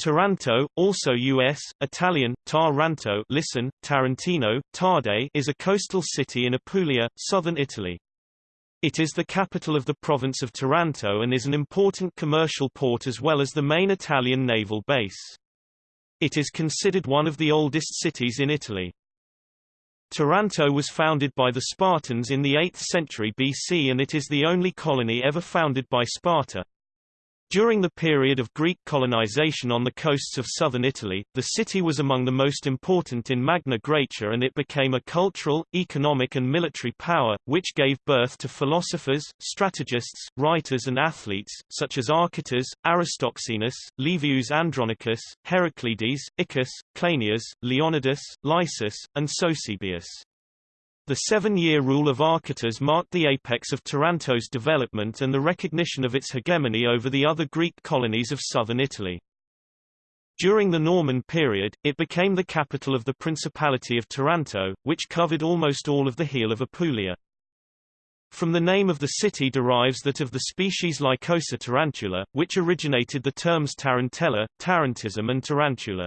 Taranto, also U.S., Italian, Taranto listen, Tarantino, Tarde is a coastal city in Apulia, southern Italy. It is the capital of the province of Taranto and is an important commercial port as well as the main Italian naval base. It is considered one of the oldest cities in Italy. Taranto was founded by the Spartans in the 8th century BC and it is the only colony ever founded by Sparta. During the period of Greek colonization on the coasts of southern Italy, the city was among the most important in Magna Graecia and it became a cultural, economic and military power, which gave birth to philosophers, strategists, writers and athletes, such as Archytas, Aristoxenus, Livius Andronicus, Heraclides, Iccus, Cleinias, Leonidas, Lysis, and Sosibius. The seven-year rule of Archytas marked the apex of Taranto's development and the recognition of its hegemony over the other Greek colonies of southern Italy. During the Norman period, it became the capital of the Principality of Taranto, which covered almost all of the heel of Apulia. From the name of the city derives that of the species Lycosa tarantula, which originated the terms tarantella, tarantism and tarantula.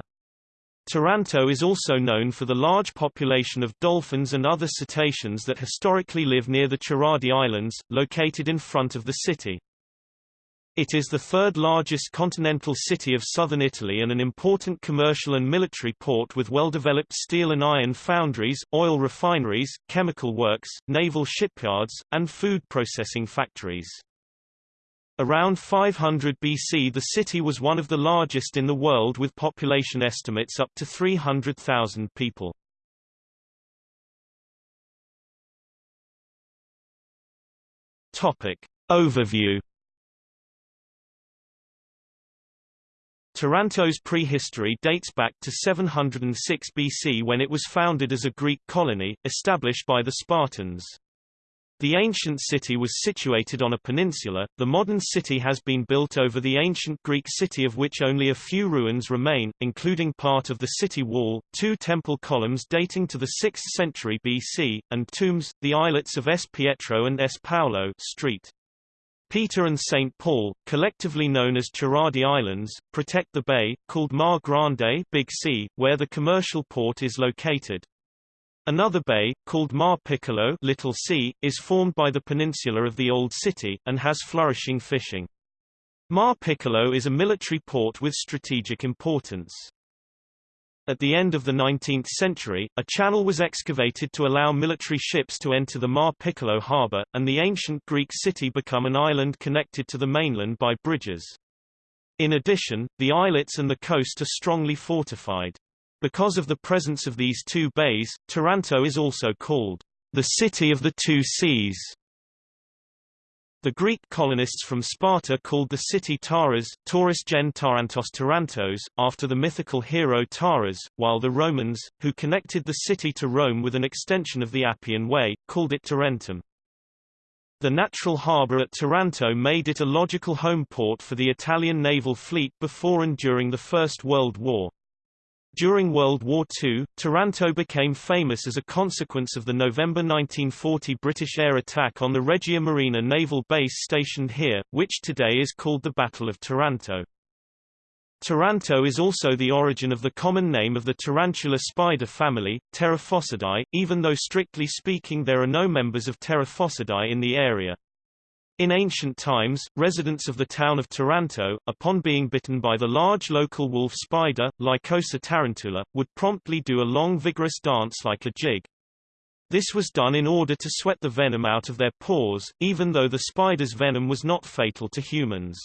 Taranto is also known for the large population of dolphins and other cetaceans that historically live near the Cheradi Islands, located in front of the city. It is the third largest continental city of southern Italy and an important commercial and military port with well-developed steel and iron foundries, oil refineries, chemical works, naval shipyards, and food processing factories. Around 500 BC the city was one of the largest in the world with population estimates up to 300,000 people. Topic. Overview Taranto's prehistory dates back to 706 BC when it was founded as a Greek colony, established by the Spartans. The ancient city was situated on a peninsula. The modern city has been built over the ancient Greek city of which only a few ruins remain, including part of the city wall, two temple columns dating to the 6th century BC, and tombs, the islets of S. Pietro and S. Paolo Street. Peter and St. Paul, collectively known as Cheradi Islands, protect the bay, called Mar Grande Big Sea, where the commercial port is located. Another bay, called Mar Piccolo Little Sea, is formed by the peninsula of the Old City, and has flourishing fishing. Mar Piccolo is a military port with strategic importance. At the end of the 19th century, a channel was excavated to allow military ships to enter the Mar Piccolo harbour, and the ancient Greek city become an island connected to the mainland by bridges. In addition, the islets and the coast are strongly fortified. Because of the presence of these two bays, Taranto is also called the city of the two seas. The Greek colonists from Sparta called the city Taras, Taurus gen Tarantos Tarantos, after the mythical hero Taras, while the Romans, who connected the city to Rome with an extension of the Appian Way, called it Tarentum. The natural harbour at Taranto made it a logical home port for the Italian naval fleet before and during the First World War. During World War II, Taranto became famous as a consequence of the November 1940 British air attack on the Regia Marina naval base stationed here, which today is called the Battle of Taranto. Taranto is also the origin of the common name of the tarantula spider family, Theraphosidae, even though strictly speaking there are no members of Theraphosidae in the area. In ancient times, residents of the town of Taranto, upon being bitten by the large local wolf spider, Lycosa tarantula, would promptly do a long vigorous dance like a jig. This was done in order to sweat the venom out of their paws, even though the spider's venom was not fatal to humans.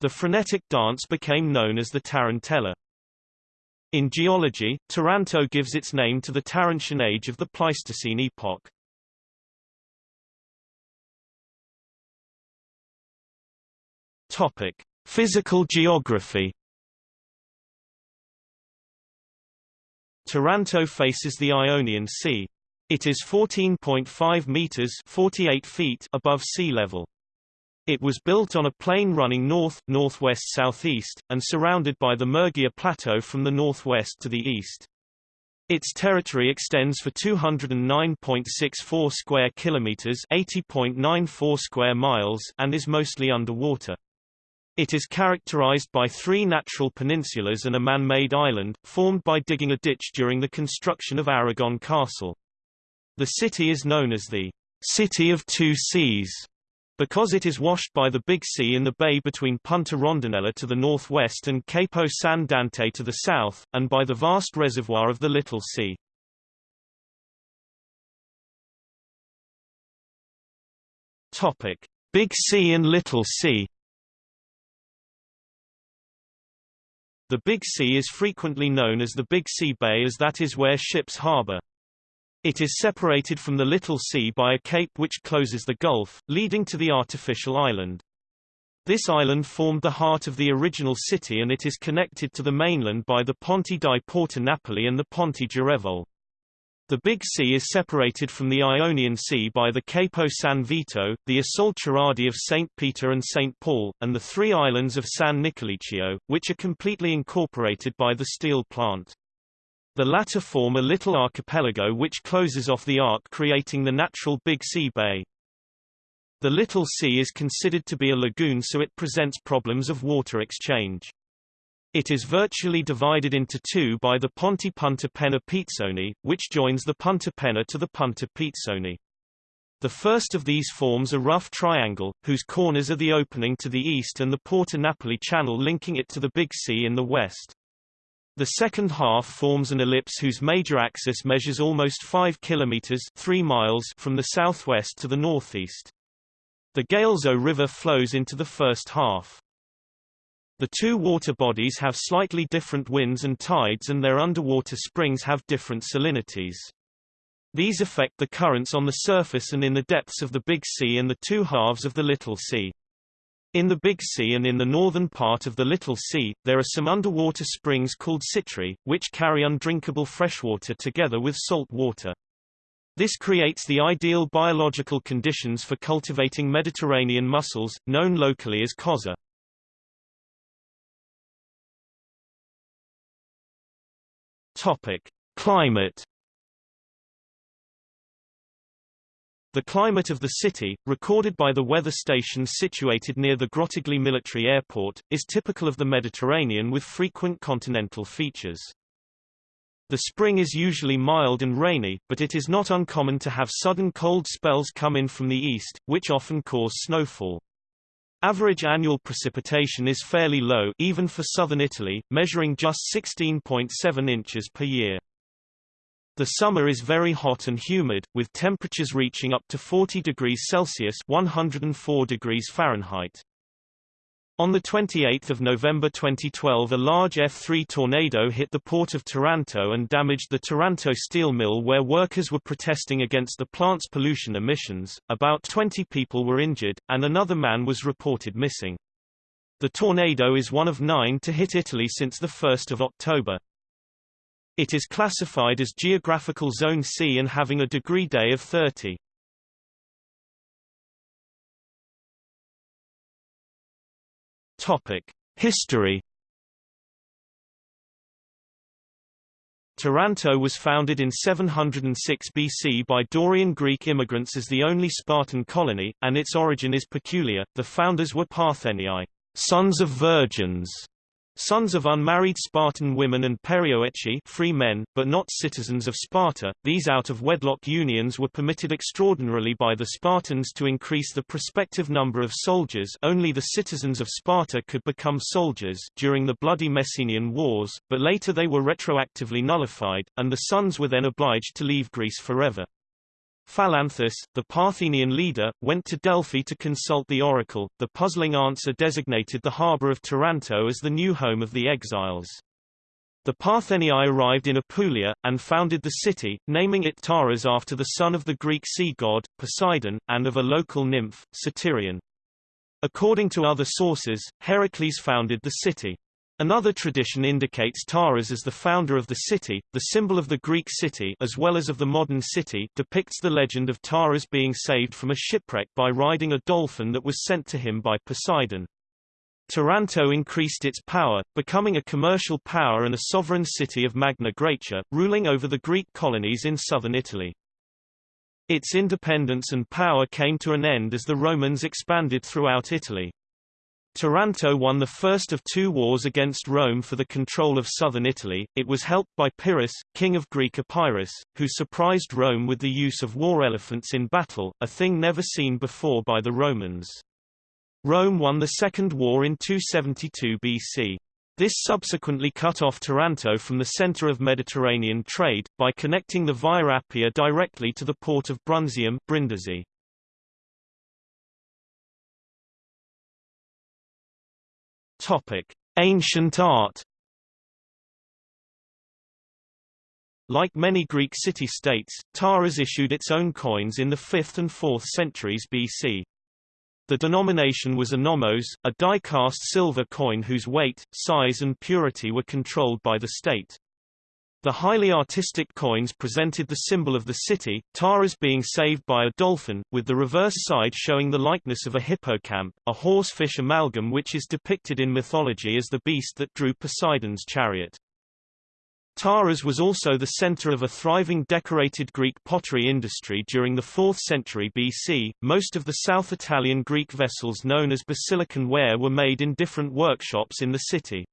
The frenetic dance became known as the tarantella. In geology, Taranto gives its name to the Tarantian age of the Pleistocene epoch. Topic: Physical geography. Taranto faces the Ionian Sea. It is 14.5 meters (48 feet) above sea level. It was built on a plain running north, northwest southeast, and surrounded by the Murgia Plateau from the northwest to the east. Its territory extends for 209.64 square kilometers, 80.94 square miles, and is mostly underwater. It is characterized by three natural peninsulas and a man-made island, formed by digging a ditch during the construction of Aragon Castle. The city is known as the City of Two Seas because it is washed by the Big Sea in the bay between Punta Rondinella to the northwest and Capo San Dante to the south, and by the vast reservoir of the Little Sea. Topic: Big Sea and Little Sea. The Big Sea is frequently known as the Big Sea Bay as that is where ships harbor. It is separated from the Little Sea by a cape which closes the gulf, leading to the artificial island. This island formed the heart of the original city and it is connected to the mainland by the Ponte di Porta Napoli and the Ponte Girevole. The Big Sea is separated from the Ionian Sea by the Capo San Vito, the Isole Cheradi of St. Peter and St. Paul, and the three islands of San Nicolicchio, which are completely incorporated by the steel plant. The latter form a little archipelago which closes off the arc creating the natural Big Sea Bay. The Little Sea is considered to be a lagoon so it presents problems of water exchange. It is virtually divided into two by the Ponte Punta Penna Pizzoni, which joins the Punta Penna to the Punta Pizzoni. The first of these forms a rough triangle, whose corners are the opening to the east and the Porta Napoli channel linking it to the Big Sea in the west. The second half forms an ellipse whose major axis measures almost 5 kilometers 3 miles from the southwest to the northeast. The Galeso River flows into the first half. The two water bodies have slightly different winds and tides and their underwater springs have different salinities. These affect the currents on the surface and in the depths of the Big Sea and the two halves of the Little Sea. In the Big Sea and in the northern part of the Little Sea, there are some underwater springs called citri, which carry undrinkable freshwater together with salt water. This creates the ideal biological conditions for cultivating Mediterranean mussels, known locally as cozza. Topic: Climate. The climate of the city, recorded by the weather station situated near the Grottaglie military airport, is typical of the Mediterranean with frequent continental features. The spring is usually mild and rainy, but it is not uncommon to have sudden cold spells come in from the east, which often cause snowfall. Average annual precipitation is fairly low even for southern Italy, measuring just 16.7 inches per year. The summer is very hot and humid, with temperatures reaching up to 40 degrees Celsius 104 degrees Fahrenheit. On 28 November 2012 a large F3 tornado hit the port of Taranto and damaged the Taranto steel mill where workers were protesting against the plant's pollution emissions. About 20 people were injured, and another man was reported missing. The tornado is one of nine to hit Italy since 1 October. It is classified as Geographical Zone C and having a degree day of 30. History. Taranto was founded in 706 BC by Dorian Greek immigrants as the only Spartan colony, and its origin is peculiar. The founders were Parthenii, sons of virgins, Sons of unmarried Spartan women and perioeci free men, but not citizens of Sparta, these out-of-wedlock unions were permitted extraordinarily by the Spartans to increase the prospective number of soldiers only the citizens of Sparta could become soldiers during the bloody Messenian Wars, but later they were retroactively nullified, and the sons were then obliged to leave Greece forever. Phalanthus, the Parthenian leader, went to Delphi to consult the oracle. The puzzling answer designated the harbor of Taranto as the new home of the exiles. The Parthenii arrived in Apulia, and founded the city, naming it Taras after the son of the Greek sea god, Poseidon, and of a local nymph, Satyrion. According to other sources, Heracles founded the city. Another tradition indicates Taras as the founder of the city. The symbol of the Greek city as well as of the modern city depicts the legend of Taras being saved from a shipwreck by riding a dolphin that was sent to him by Poseidon. Taranto increased its power, becoming a commercial power and a sovereign city of Magna Graecia, ruling over the Greek colonies in southern Italy. Its independence and power came to an end as the Romans expanded throughout Italy. Taranto won the first of two wars against Rome for the control of southern Italy. It was helped by Pyrrhus, king of Greek Epirus, who surprised Rome with the use of war elephants in battle, a thing never seen before by the Romans. Rome won the Second War in 272 BC. This subsequently cut off Taranto from the center of Mediterranean trade, by connecting the Via Appia directly to the port of Brundusium Brindisi. Topic: Ancient art. Like many Greek city-states, Taras issued its own coins in the 5th and 4th centuries BC. The denomination was a nomos, a die-cast silver coin whose weight, size and purity were controlled by the state. The highly artistic coins presented the symbol of the city, Taras being saved by a dolphin, with the reverse side showing the likeness of a hippocamp, a horse-fish amalgam which is depicted in mythology as the beast that drew Poseidon's chariot. Taras was also the center of a thriving decorated Greek pottery industry during the 4th century BC. Most of the South Italian Greek vessels known as basilican ware were made in different workshops in the city.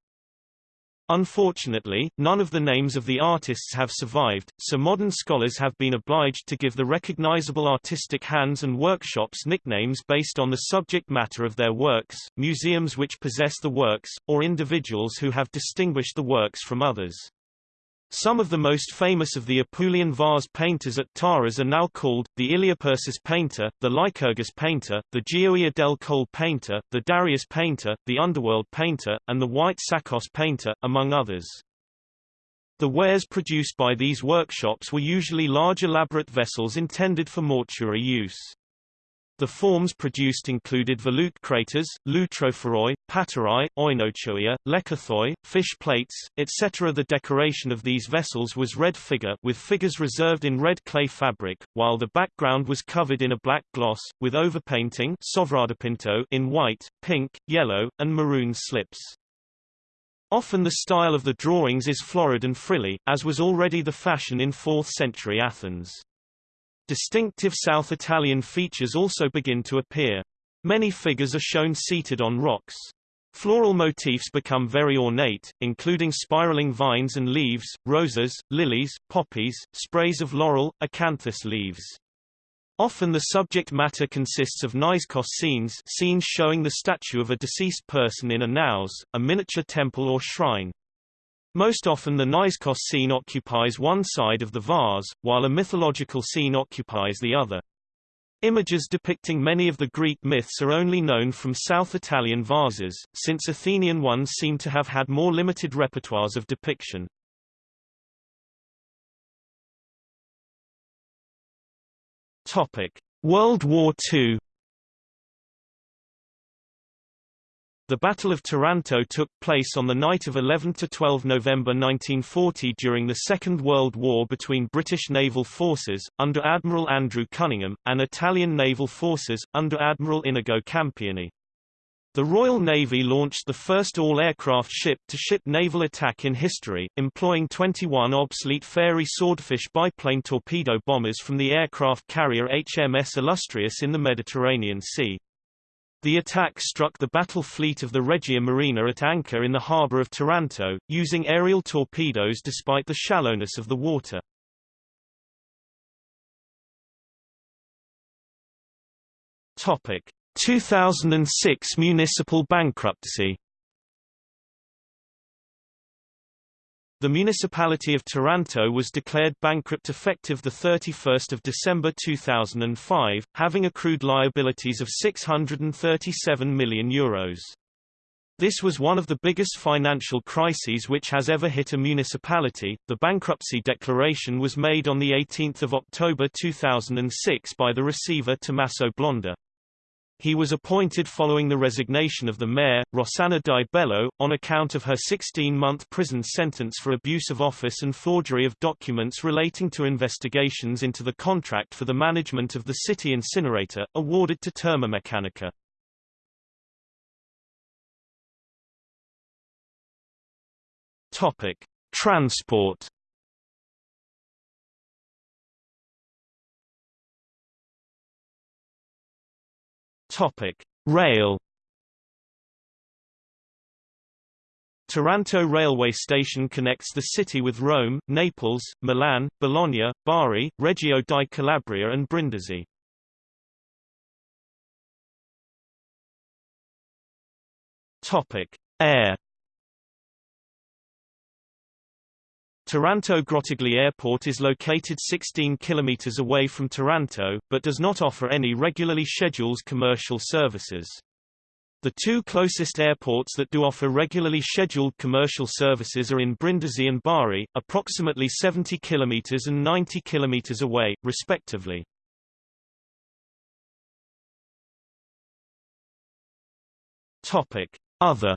Unfortunately, none of the names of the artists have survived, so modern scholars have been obliged to give the recognizable artistic hands and workshops nicknames based on the subject matter of their works, museums which possess the works, or individuals who have distinguished the works from others. Some of the most famous of the Apulian vase painters at Taras are now called, the Iliopersis painter, the Lycurgus painter, the Gioia del Col painter, the Darius painter, the Underworld painter, and the White Sakos painter, among others. The wares produced by these workshops were usually large elaborate vessels intended for mortuary use. The forms produced included volute craters, loutrophoroi, paterae, oinochoia, lekythoi, fish plates, etc. The decoration of these vessels was red figure with figures reserved in red clay fabric, while the background was covered in a black gloss, with overpainting in white, pink, yellow, and maroon slips. Often the style of the drawings is florid and frilly, as was already the fashion in 4th century Athens. Distinctive South Italian features also begin to appear. Many figures are shown seated on rocks. Floral motifs become very ornate, including spiraling vines and leaves, roses, lilies, poppies, sprays of laurel, acanthus leaves. Often the subject matter consists of Naiskos scenes scenes showing the statue of a deceased person in a naos, a miniature temple or shrine. Most often the Naiskos scene occupies one side of the vase, while a mythological scene occupies the other. Images depicting many of the Greek myths are only known from South Italian vases, since Athenian ones seem to have had more limited repertoires of depiction. Topic: World War II The Battle of Taranto took place on the night of 11–12 November 1940 during the Second World War between British naval forces, under Admiral Andrew Cunningham, and Italian naval forces, under Admiral Inigo Campioni. The Royal Navy launched the first all-aircraft ship-to-ship naval attack in history, employing 21 obsolete Fairey Swordfish biplane torpedo bombers from the aircraft carrier HMS Illustrious in the Mediterranean Sea. The attack struck the battle fleet of the Regia Marina at anchor in the harbour of Taranto, using aerial torpedoes despite the shallowness of the water. Topic: 2006 municipal bankruptcy The municipality of Taranto was declared bankrupt effective 31 December 2005, having accrued liabilities of €637 million. Euros. This was one of the biggest financial crises which has ever hit a municipality. The bankruptcy declaration was made on 18 October 2006 by the receiver Tommaso Blonda. He was appointed following the resignation of the mayor, Rossana Di Bello, on account of her 16-month prison sentence for abuse of office and forgery of documents relating to investigations into the contract for the management of the city incinerator, awarded to Termomeccanica. Topic: Transport Topic: Rail. Taranto railway station connects the city with Rome, Naples, Milan, Bologna, Bari, Reggio di Calabria and Brindisi. Topic: Air Taranto Grottaglie Airport is located 16 kilometers away from Taranto, but does not offer any regularly scheduled commercial services. The two closest airports that do offer regularly scheduled commercial services are in Brindisi and Bari, approximately 70 kilometers and 90 kilometers away, respectively. Topic: Other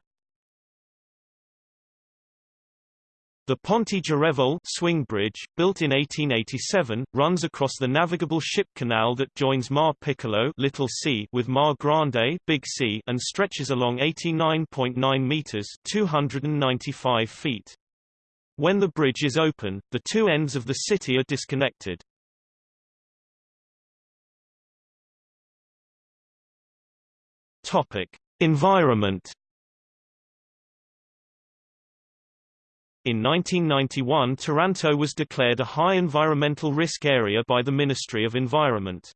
The Ponte Girevole swing bridge, built in 1887, runs across the navigable ship canal that joins Mar Piccolo Little Sea with Mar Grande Big Sea and stretches along 89.9 meters 295 feet. When the bridge is open, the two ends of the city are disconnected. Topic: Environment In 1991 Taranto was declared a high environmental risk area by the Ministry of Environment.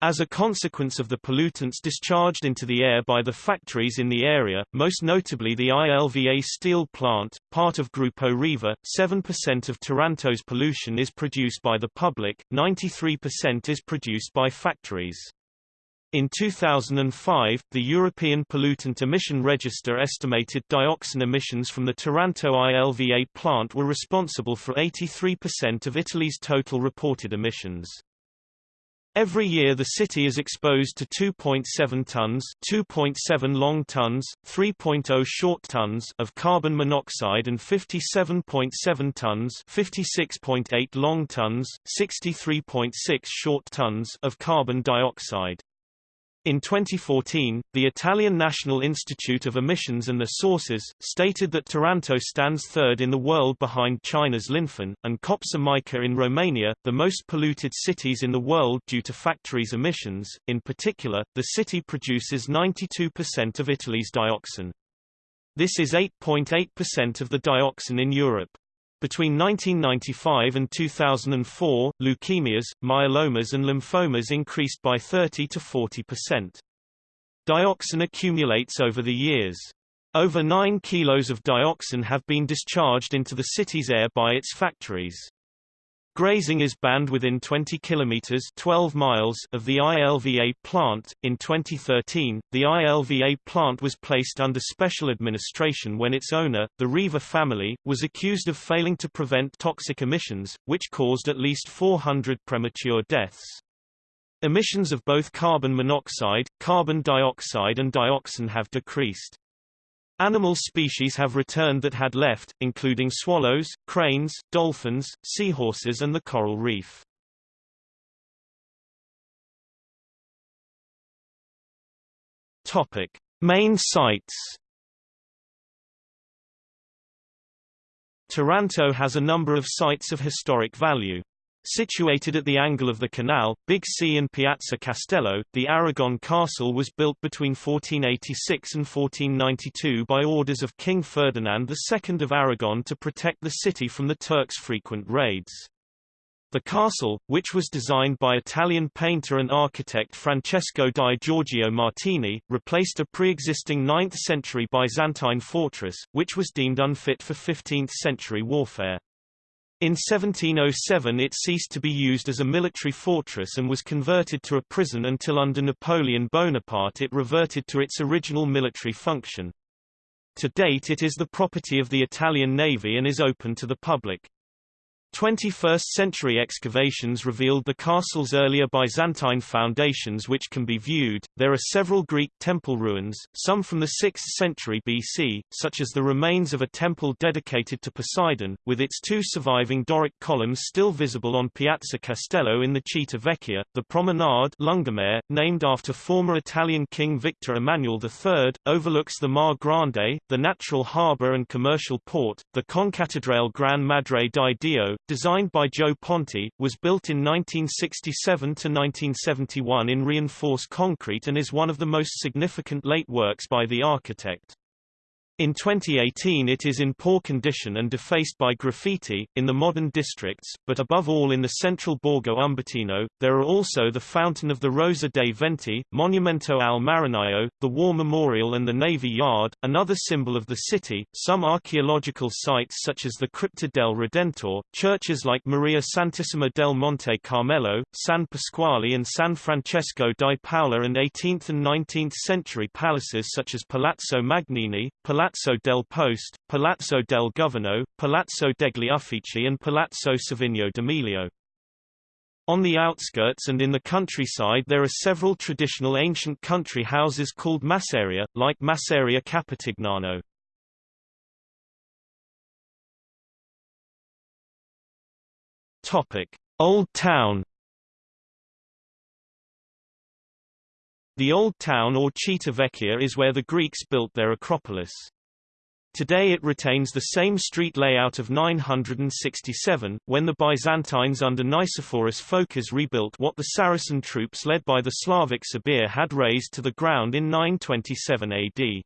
As a consequence of the pollutants discharged into the air by the factories in the area, most notably the ILVA steel plant, part of Gruppo Riva, 7% of Taranto's pollution is produced by the public, 93% is produced by factories. In 2005, the European Pollutant Emission Register estimated dioxin emissions from the Taranto ILVA plant were responsible for 83% of Italy's total reported emissions. Every year the city is exposed to 2.7 tons, 2.7 long tons, 3.0 short tons of carbon monoxide and 57.7 tons, 56.8 long tons, 63.6 short tons of carbon dioxide. In 2014, the Italian National Institute of Emissions and the Sources, stated that Taranto stands third in the world behind China's Linfen, and Copsa Mica in Romania, the most polluted cities in the world due to factories' emissions. In particular, the city produces 92% of Italy's dioxin. This is 8.8% of the dioxin in Europe. Between 1995 and 2004, leukemias, myelomas and lymphomas increased by 30 to 40%. Dioxin accumulates over the years. Over 9 kilos of dioxin have been discharged into the city's air by its factories. Grazing is banned within 20 kilometers 12 miles of the ILVA plant. In 2013, the ILVA plant was placed under special administration when its owner, the Riva family, was accused of failing to prevent toxic emissions, which caused at least 400 premature deaths. Emissions of both carbon monoxide, carbon dioxide and dioxin have decreased. Animal species have returned that had left, including swallows, cranes, dolphins, seahorses and the coral reef. Topic: Main sites. Taranto has a number of sites of historic value. Situated at the angle of the canal, Big Sea and Piazza Castello, the Aragon castle was built between 1486 and 1492 by orders of King Ferdinand II of Aragon to protect the city from the Turks' frequent raids. The castle, which was designed by Italian painter and architect Francesco di Giorgio Martini, replaced a pre-existing 9th-century Byzantine fortress, which was deemed unfit for 15th-century warfare. In 1707 it ceased to be used as a military fortress and was converted to a prison until under Napoleon Bonaparte it reverted to its original military function. To date it is the property of the Italian Navy and is open to the public. 21st-century excavations revealed the castle's earlier Byzantine foundations which can be viewed. There are several Greek temple ruins, some from the 6th century BC, such as the remains of a temple dedicated to Poseidon, with its two surviving Doric columns still visible on Piazza Castello in the Città Vecchia. The promenade Lungomare, named after former Italian King Victor Emmanuel III, overlooks the Mar Grande, the natural harbour and commercial port. The Concattedrale Gran Madre di Dio, designed by Gio Ponti, was built in 1967–1971 in reinforced concrete and is one of the most significant late works by the architect. In 2018 it is in poor condition and defaced by graffiti, in the modern districts, but above all in the central Borgo Umbertino. There are also the Fountain of the Rosa dei Venti, Monumento al Marinaio, the War Memorial and the Navy Yard, another symbol of the city, some archaeological sites such as the Crypta del Redentor, churches like Maria Santissima del Monte Carmelo, San Pasquale and San Francesco di Paola and 18th and 19th century palaces such as Palazzo Magnini, Palazzo Palazzo del Post, Palazzo del Governo, Palazzo degli Uffici and Palazzo Savigno d'Amelio. On the outskirts and in the countryside there are several traditional ancient country houses called masseria, like Masseria Capitignano. Topic: Old Town. The Old Town or Città Vecchia is where the Greeks built their Acropolis. Today it retains the same street layout of 967, when the Byzantines under Nicephorus Phocas rebuilt what the Saracen troops led by the Slavic Sabir had razed to the ground in 927 AD.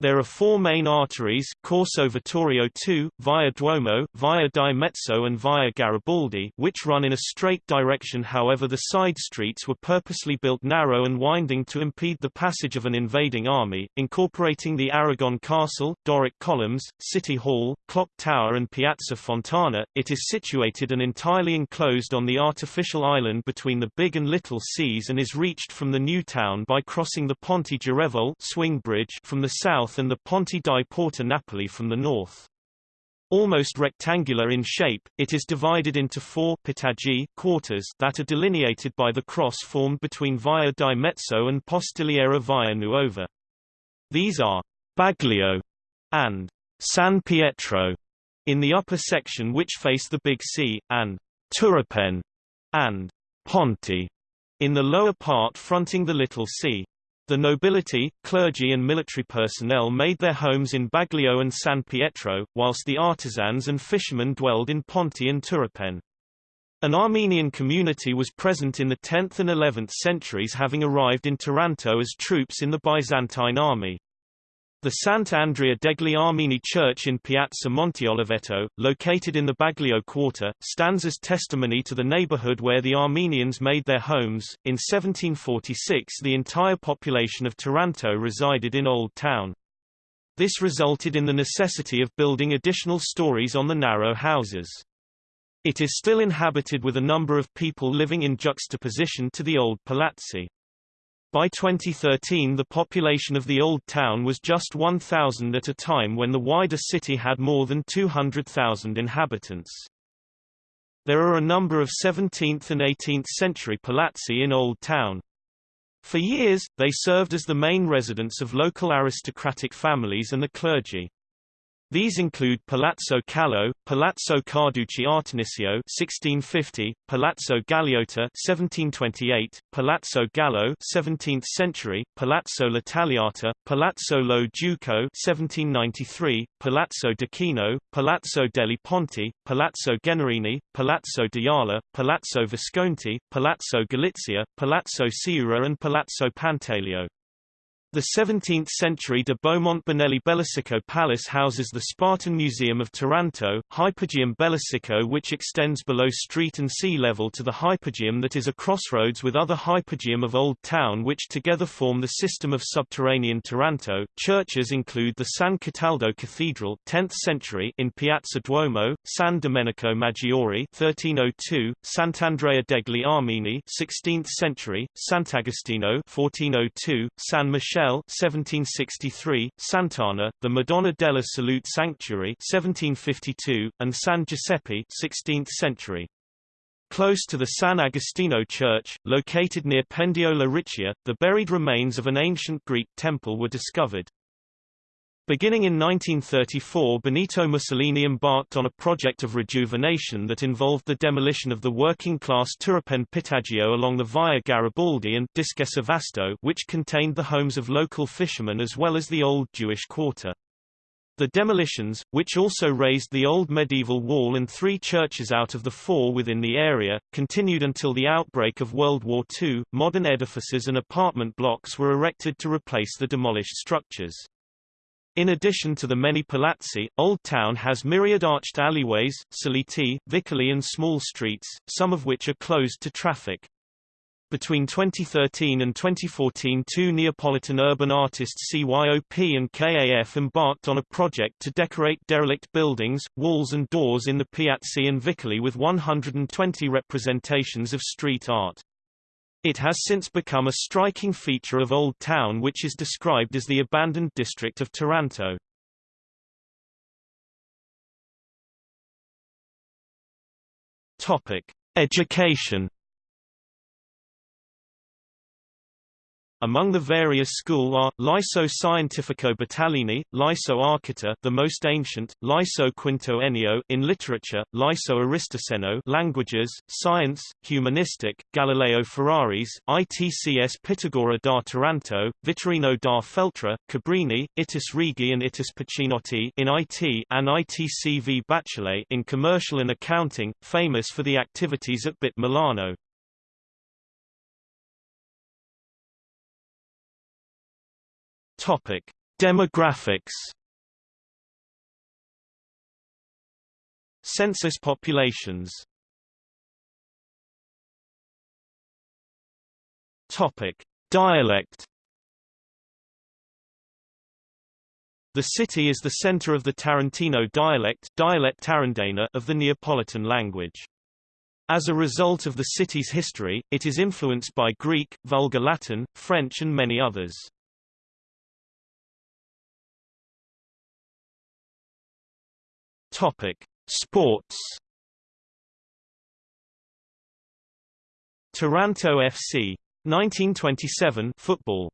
There are four main arteries Corso Vittorio II, Via Duomo, Via di Mezzo and Via Garibaldi which run in a straight direction however the side streets were purposely built narrow and winding to impede the passage of an invading army, incorporating the Aragon Castle, Doric columns, City Hall, Clock Tower and Piazza Fontana. It is situated and entirely enclosed on the artificial island between the Big and Little Seas and is reached from the new town by crossing the Ponte Girevole swing bridge from the south south and the Ponte di Porta Napoli from the north. Almost rectangular in shape, it is divided into four pitaggi quarters that are delineated by the cross formed between Via di Mezzo and Postigliera Via Nuova. These are Baglio and San Pietro in the upper section which face the Big Sea, and Turopen and Ponte in the lower part fronting the Little Sea. The nobility, clergy and military personnel made their homes in Baglio and San Pietro, whilst the artisans and fishermen dwelled in Ponte and Turopen. An Armenian community was present in the 10th and 11th centuries having arrived in Taranto as troops in the Byzantine army. The Sant'Andrea degli Armeni Church in Piazza Monteoliveto, located in the Baglio quarter, stands as testimony to the neighborhood where the Armenians made their homes. In 1746 the entire population of Taranto resided in Old Town. This resulted in the necessity of building additional stories on the narrow houses. It is still inhabited with a number of people living in juxtaposition to the old palazzi. By 2013 the population of the Old Town was just 1,000 at a time when the wider city had more than 200,000 inhabitants. There are a number of 17th and 18th century palazzi in Old Town. For years, they served as the main residence of local aristocratic families and the clergy. These include Palazzo Callo, Palazzo Carducci Artemisio (1650), Palazzo Galeotta (1728), Palazzo Gallo (17th century), Palazzo L'Italiata, Palazzo Lo Duco (1793), Palazzo d'Aquino, Palazzo degli Ponti, Palazzo Generini, Palazzo Diala, Palazzo Visconti, Palazzo Galizia, Palazzo Siura and Palazzo Pantaleo. The 17th-century de Beaumont Bonelli Bellisico Palace houses the Spartan Museum of Taranto, Hypogeum Bellisico which extends below street and sea level to the hypogeum that is a crossroads with other hypogeum of Old Town which together form the system of subterranean Taranto. Churches include the San Cataldo Cathedral 10th century in Piazza Duomo, San Domenico Maggiore 1302, Sant'Andrea degli Armeni 16th century, Sant'Agostino 1402, San Michele 1763, Sant'Anna, the Madonna della Salute Sanctuary 1752, and San Giuseppe 16th century. Close to the San Agostino Church, located near Pendiola Riccia, the buried remains of an ancient Greek temple were discovered. Beginning in 1934 Benito Mussolini embarked on a project of rejuvenation that involved the demolition of the working-class Turopen Pitagio along the Via Garibaldi and Discesa Vasto which contained the homes of local fishermen as well as the old Jewish quarter. The demolitions, which also razed the old medieval wall and three churches out of the four within the area, continued until the outbreak of World War II. Modern edifices and apartment blocks were erected to replace the demolished structures. In addition to the many palazzi, Old Town has myriad arched alleyways, saliti, vicoli and small streets, some of which are closed to traffic. Between 2013 and 2014 two Neapolitan urban artists CYOP and KAF embarked on a project to decorate derelict buildings, walls and doors in the Piazzi and Vicoli with 120 representations of street art. It has since become a striking feature of Old Town which is described as the abandoned district of Taranto. Topic: Education Among the various school are, Liceo Scientifico Battaglini, Liceo Archita the most ancient, Liceo Quinto Ennio in literature, Liceo Aristoceno, languages, science, humanistic, Galileo Ferraris, ITCS Pitagora da Taranto, Vittorino da Feltre, Cabrini, Itis Rigi and Itis Pacinotti in IT and ITCV Bachelet in commercial and accounting, famous for the activities at BIT Milano. Topic: Demographics. Census populations. Topic: Dialect. The city is the center of the Tarantino dialect dialect Tarandana of the Neapolitan language. As a result of the city's history, it is influenced by Greek, Vulgar Latin, French and many others. Topic: Sports. Taranto FC 1927 football.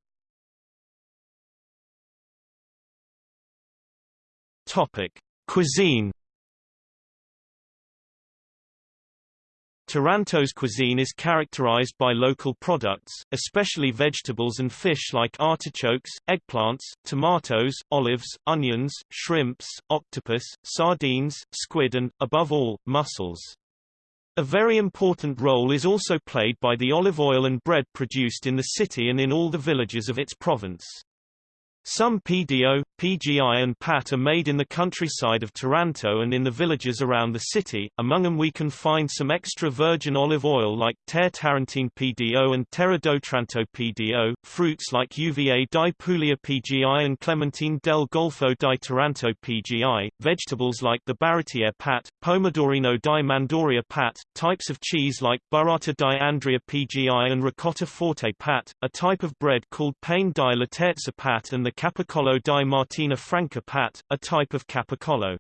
Topic: Cuisine. Taranto's cuisine is characterized by local products, especially vegetables and fish like artichokes, eggplants, tomatoes, olives, onions, shrimps, octopus, sardines, squid and, above all, mussels. A very important role is also played by the olive oil and bread produced in the city and in all the villages of its province. Some PDO, PGI and PAT are made in the countryside of Taranto and in the villages around the city, among them we can find some extra virgin olive oil like Terre Tarentine PDO and Terra d'Otranto PDO, fruits like UVA di Puglia PGI and Clementine del Golfo di Taranto PGI, vegetables like the Baratiere PAT, Pomodorino di Manduria PAT, types of cheese like Burrata di Andria PGI and Ricotta Forte PAT, a type of bread called Pane di Laterza PAT and the the Capicollo di Martina Franca Pat, a type of capicollo.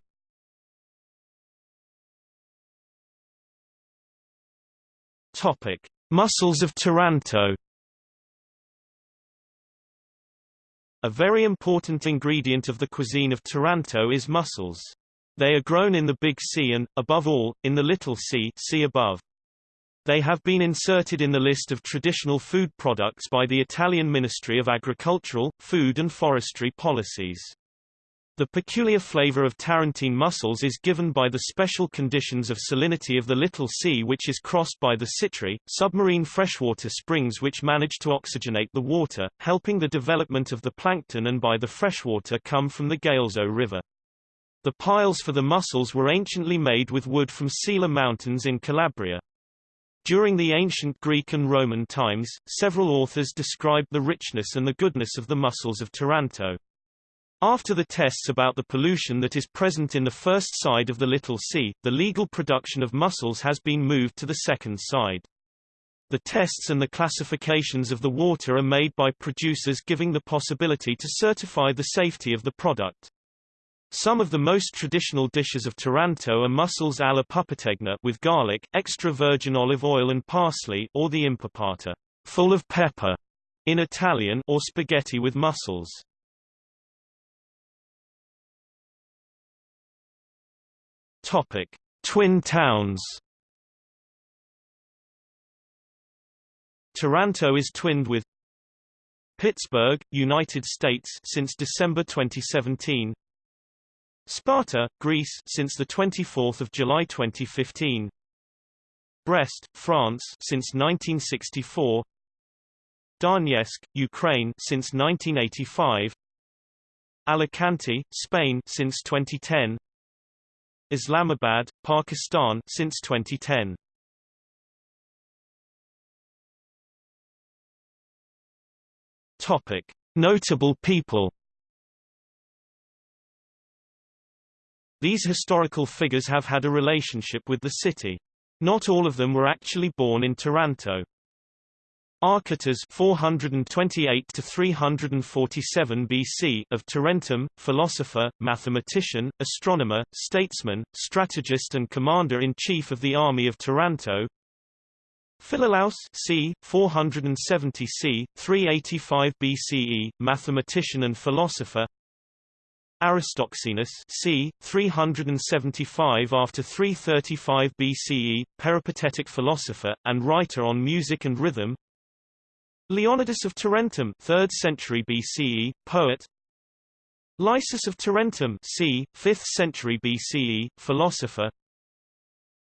Topic: Mussels of Taranto. A very important ingredient of the cuisine of Taranto is mussels. They are grown in the Big Sea and, above all, in the Little Sea see above. They have been inserted in the list of traditional food products by the Italian Ministry of Agricultural, Food and Forestry Policies. The peculiar flavor of Tarantine mussels is given by the special conditions of salinity of the Little Sea which is crossed by the Sitri, submarine freshwater springs which manage to oxygenate the water, helping the development of the plankton and by the freshwater come from the Galeso River. The piles for the mussels were anciently made with wood from Sila Mountains in Calabria. During the ancient Greek and Roman times, several authors described the richness and the goodness of the mussels of Taranto. After the tests about the pollution that is present in the first side of the Little Sea, the legal production of mussels has been moved to the second side. The tests and the classifications of the water are made by producers giving the possibility to certify the safety of the product. Some of the most traditional dishes of Taranto are mussels alla pupategna with garlic, extra virgin olive oil and parsley or the impepata, full of pepper, in Italian or spaghetti with mussels. Topic: Twin towns. Taranto is twinned with Pittsburgh, United States since December 2017. Sparta, Greece since the 24th of July 2015. Brest, France since 1964. Donetsk, Ukraine since 1985. Alicante, Spain since 2010 Islamabad, Pakistan since 2010 Topic Notable people These historical figures have had a relationship with the city. Not all of them were actually born in Taranto. Archytas 428 to 347 BC of Tarentum, philosopher, mathematician, astronomer, statesman, strategist and commander-in-chief of the army of Taranto. Philolaus c. 470 c. 385 BCE, mathematician and philosopher. Aristoxenus c. 375 after 335 BCE, peripatetic philosopher, and writer on music and rhythm Leonidas of Tarentum 3rd century BCE, poet Lysis of Tarentum c. 5th century BCE, philosopher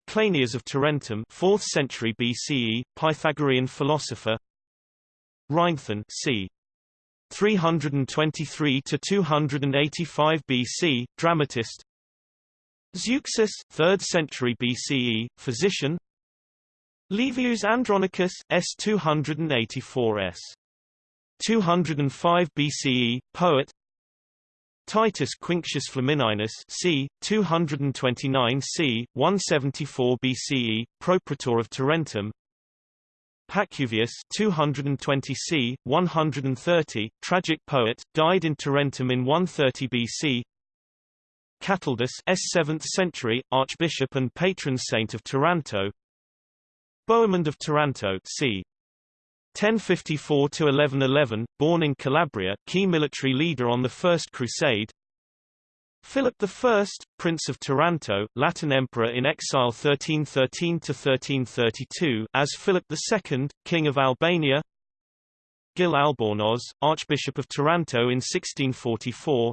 Cleinias of Tarentum 4th century BCE, Pythagorean philosopher Rhinthon c. 323 to 285 BC, dramatist. Zeuxis, 3rd century BCE, physician. Livius Andronicus, S 284 S. 205 BCE, poet. Titus Quinctius Flamininus c. 229 c. 174 BCE, propraetor of Tarentum, Pacuvius 220 c. 130, tragic poet, died in Tarentum in 130 BC. Cataldus S 7th century, archbishop and patron saint of Taranto. Bohemond of Taranto c. 1054 to 1111, born in Calabria, key military leader on the First Crusade. Philip I, Prince of Taranto, Latin Emperor in exile 1313–1332 as Philip II, King of Albania Gil Albornoz, Archbishop of Taranto in 1644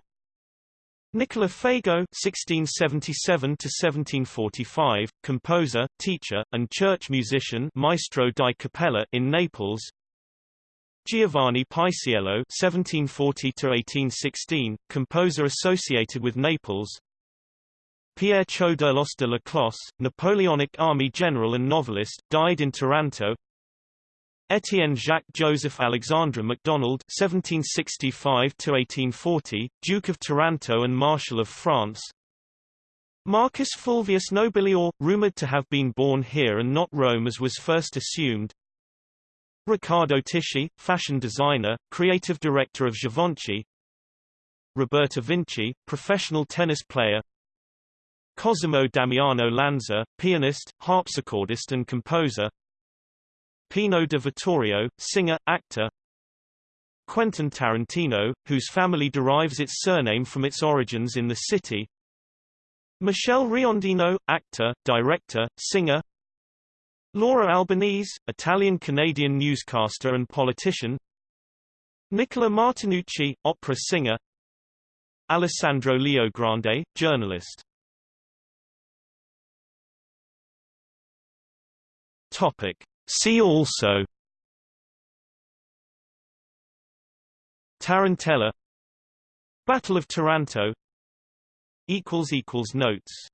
Nicola Fago (1677–1745), composer, teacher, and church musician, Maestro di Cappella in Naples. Giovanni Paisiello (1740–1816), composer associated with Naples. Pierre Choderlos de Laclos, Napoleonic army general and novelist, died in Taranto. Etienne Jacques Joseph Alexandre MacDonald (1765–1840), Duke of Taranto and Marshal of France. Marcus Fulvius Nobilior, rumored to have been born here and not Rome as was first assumed. Riccardo Tisci, fashion designer, creative director of Givenchy. Roberta Vinci, professional tennis player. Cosimo Damiano Lanza, pianist, harpsichordist and composer. Pino de Vittorio, singer, actor. Quentin Tarantino, whose family derives its surname from its origins in the city. Michele Riondino, actor, director, singer Laura Albanese, Italian-Canadian newscaster and politician. Nicola Martinucci, opera singer. Alessandro Leogrande, journalist. Topic. See also. Tarantella. Battle of Taranto. Notes